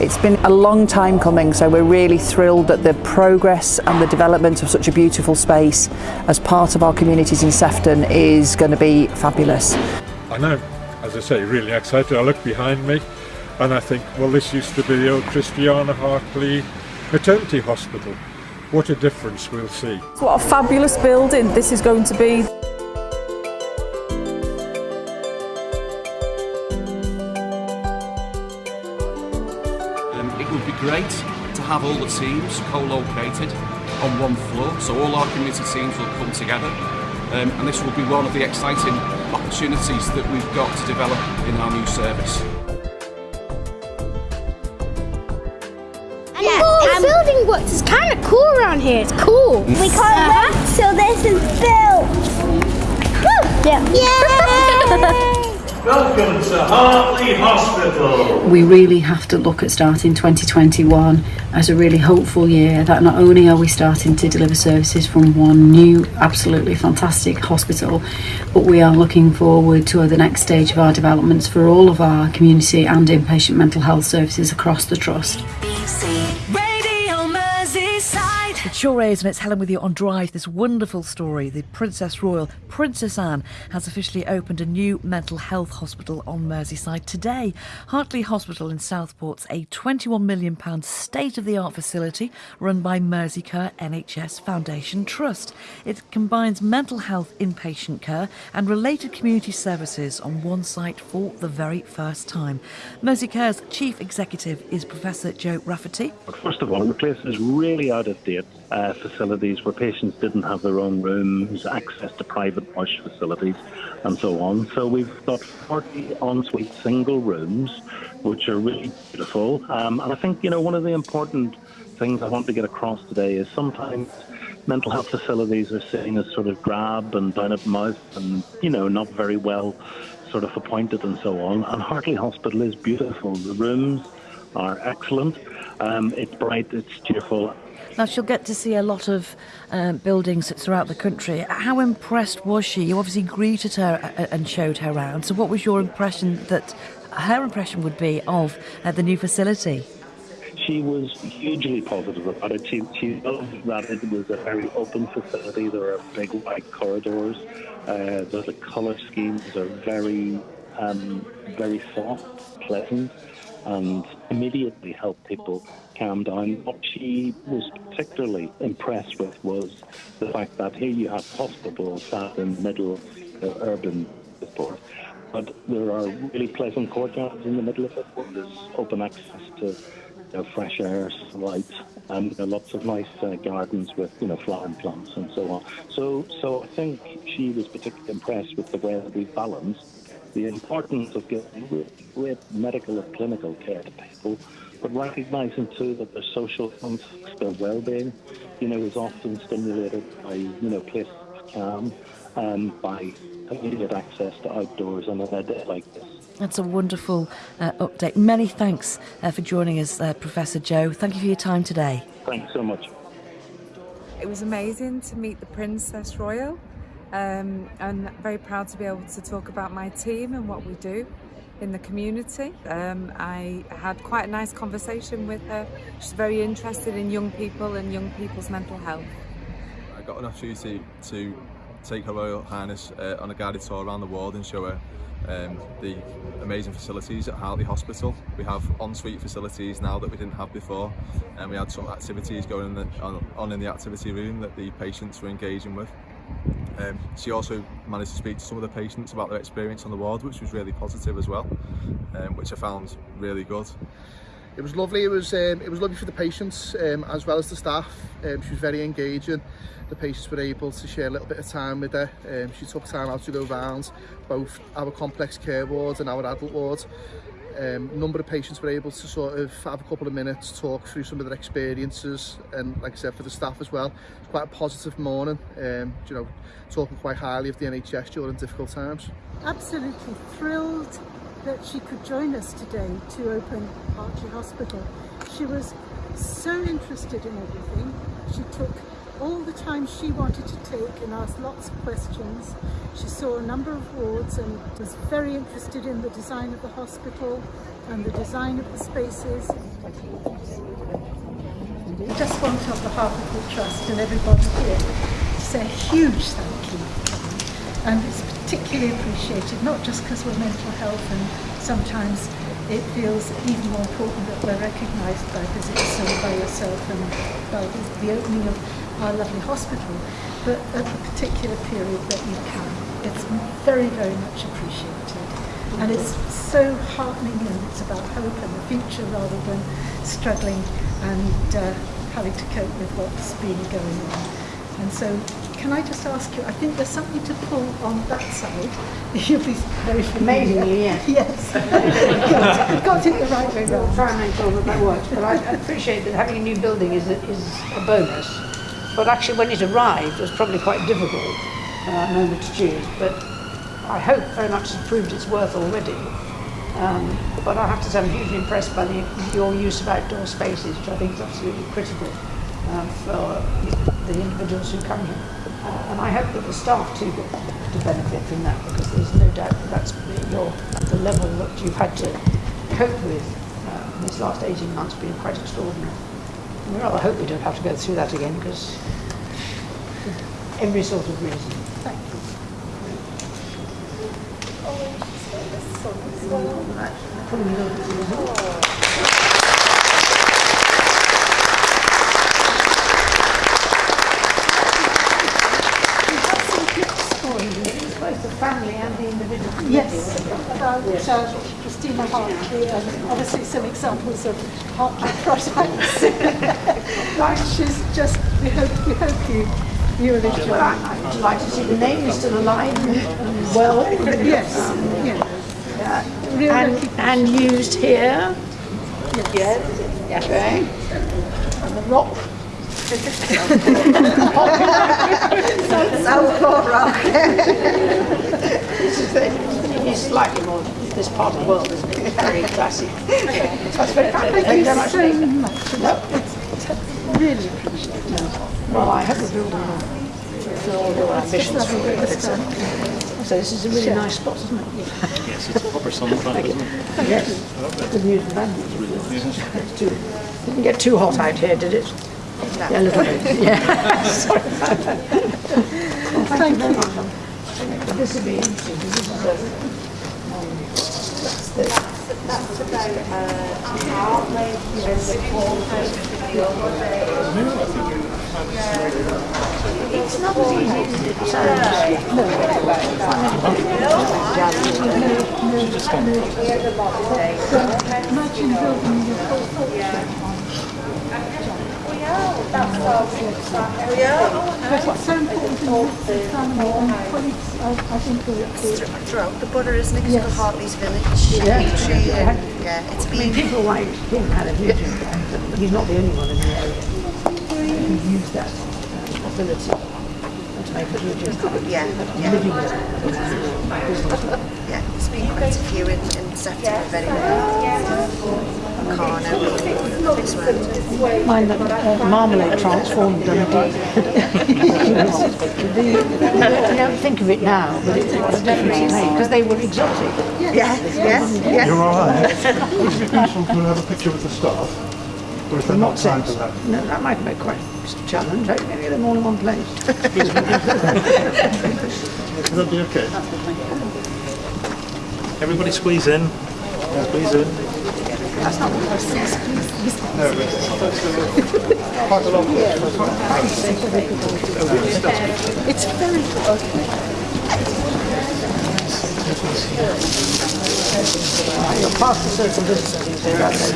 It's been a long time coming, so we're really thrilled that the progress and the development of such a beautiful space as part of our communities in Sefton is going to be fabulous. I know, as I say, really excited. I look behind me and I think, well, this used to be the old Christiana Hartley Maternity Hospital. What a difference we'll see. What a fabulous building this is going to be. Have all the teams co-located on one floor so all our community teams will come together um, and this will be one of the exciting opportunities that we've got to develop in our new service. Yeah, um, building works. It's kind of cool around here. It's cool. We can't uh -huh. wait till this is built. Yeah. Yay! Welcome to Hartley Hospital. We really have to look at starting 2021 as a really hopeful year that not only are we starting to deliver services from one new, absolutely fantastic hospital, but we are looking forward to the next stage of our developments for all of our community and inpatient mental health services across the Trust. It sure is, and it's Helen with you on Drive. This wonderful story. The Princess Royal, Princess Anne, has officially opened a new mental health hospital on Merseyside today. Hartley Hospital in Southport's a £21 million state of the art facility run by Merseycare NHS Foundation Trust. It combines mental health inpatient care and related community services on one site for the very first time. Merseycare's chief executive is Professor Joe Rafferty. First of all, the place is really out of date uh, facilities where patients didn't have their own rooms, access to private wash facilities, and so on. So we've got 40 ensuite single rooms, which are really beautiful. Um, and I think, you know, one of the important things I want to get across today is sometimes mental health facilities are seen as sort of drab and down at mouth and, you know, not very well sort of appointed and so on. And Hartley Hospital is beautiful. The rooms are excellent. Um, it's bright, it's cheerful, now, she'll get to see a lot of um, buildings throughout the country. How impressed was she? You obviously greeted her uh, and showed her around. So, what was your impression that her impression would be of uh, the new facility? She was hugely positive about it. She, she loved that it was a very open facility. There are big white corridors. Uh, the colour schemes are very, um, very soft, pleasant and immediately helped people calm down. What she was particularly impressed with was the fact that here you have hospitals sat in the middle of the urban support, but there are really pleasant courtyards in the middle of it there's open access to you know, fresh air, sunlight, and you know, lots of nice uh, gardens with you know flowering plants and so on. So, so I think she was particularly impressed with the way that we balanced the importance of giving great medical and clinical care to people, but recognising too that their social context, their well-being, you know, is often stimulated by, you know, places of calm and by immediate access to outdoors on a day like this. That's a wonderful uh, update. Many thanks uh, for joining us, uh, Professor Joe. Thank you for your time today. Thanks so much. It was amazing to meet the Princess Royal um, I'm very proud to be able to talk about my team and what we do in the community. Um, I had quite a nice conversation with her. She's very interested in young people and young people's mental health. I got an opportunity to take Her Royal Highness uh, on a guided tour around the world and show her um, the amazing facilities at Hartley Hospital. We have ensuite facilities now that we didn't have before and we had some activities going in the, on, on in the activity room that the patients were engaging with. Um, she also managed to speak to some of the patients about their experience on the ward, which was really positive as well, um, which I found really good. It was lovely. It was um, it was lovely for the patients um, as well as the staff. Um, she was very engaging. The patients were able to share a little bit of time with her. Um, she took time out to go rounds, both our complex care wards and our adult wards um, number of patients were able to sort of have a couple of minutes, talk through some of their experiences, and like I said, for the staff as well, it's quite a positive morning, um, you know, talking quite highly of the NHS during difficult times. Absolutely thrilled that she could join us today to open Archie Hospital. She was so interested in everything. She took all the time she wanted to take and asked lots of questions. She saw a number of wards and was very interested in the design of the hospital, and the design of the spaces. Just want on behalf of the Trust and everybody here to say a huge thank you. And it's particularly appreciated, not just because we're mental health and sometimes it feels even more important that we're recognised by visits and by yourself and by the opening of our lovely hospital, but at the particular period that you can. It's very, very much appreciated. And it's so heartening and it's about hope and the future rather than struggling and uh, having to cope with what's been going on. And so can I just ask you, I think there's something to pull on that side. You'll be very familiar. Amazingly, yes. Yes. got, got it the right way round. Try and make sure that that works. But I appreciate that having a new building is a, is a bonus. But actually, when it arrived, it was probably quite difficult uh, moment to choose. But I hope very much it's proved its worth already. Um, but I have to say I'm hugely impressed by the, your use of outdoor spaces, which I think is absolutely critical um, for the individuals who come here. Uh, and I hope that the staff too get to benefit from that because there's no doubt that that's your, the level that you've had to cope with uh, these last 18 months being quite extraordinary. And we rather hope we don't have to go through that again because every sort of reason. Thank oh, Both the family and the individual. Yes, about uh, Christina Hartley and obviously some examples of Hartley products. like she's just, we hope, we hope you, you will enjoy. I- I'd like to see the name is still alive well. Yes, yes. Yeah. And, and used here. Yes. Okay. And the rock. This is the, it's slightly more, this part of the world is very classic. That's very kind. Thank you very much. so much. No. Really appreciate it. Well, I hope the building will fulfill all your ambitions for it. So this is a really nice spot, isn't it? Yes, it's a proper sunfront, isn't it? Yes. Good news and bad news. It's Didn't get too hot out here, did it? Yeah, a little bit. Yeah. Sorry about that. Well, Thank you very much. This would be interesting. 'cause This is a. that's the- It's not as easy as it sounds. Imagine building your whole But it's so important to the colleagues, I, think will- throughout the it? 'Cause you've Yes. Hartley's Village, Yeah. And yeah, it's I mean, been people like him had a he's not the only one in the area who used that ability to make a huge yeah, yeah, yeah. There's been quite a few in, in Sefton very well. Carno. Mind that uh, marmalade transformed Dundee. The- you don't think of it now, but it was definitely made because they were exotic. Yeah, yes, yes. You're all right. Would it useful to have a picture with the staff? Or is there Not time for that? No, that might be quite a challenge. I get them all in one place. Would that be okay? Everybody squeeze in. Squeeze in. That's not what I was saying. No, quite a lot. It's very You're past the distancing, that's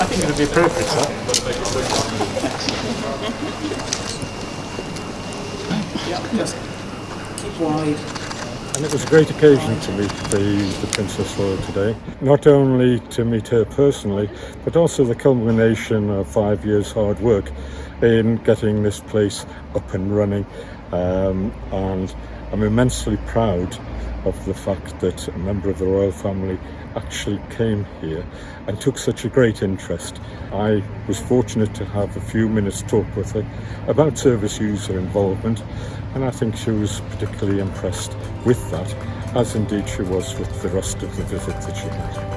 I think it would be appropriate, sir. And it was a great occasion to meet the, the Princess Royal today. Not only to meet her personally, but also the culmination of five years' hard work in getting this place up and running. Um, and I'm immensely proud of the fact that a member of the royal family actually came here and took such a great interest. I was fortunate to have a few minutes talk with her about service user involvement and I think she was particularly impressed with that as indeed she was with the rest of the visit that she had.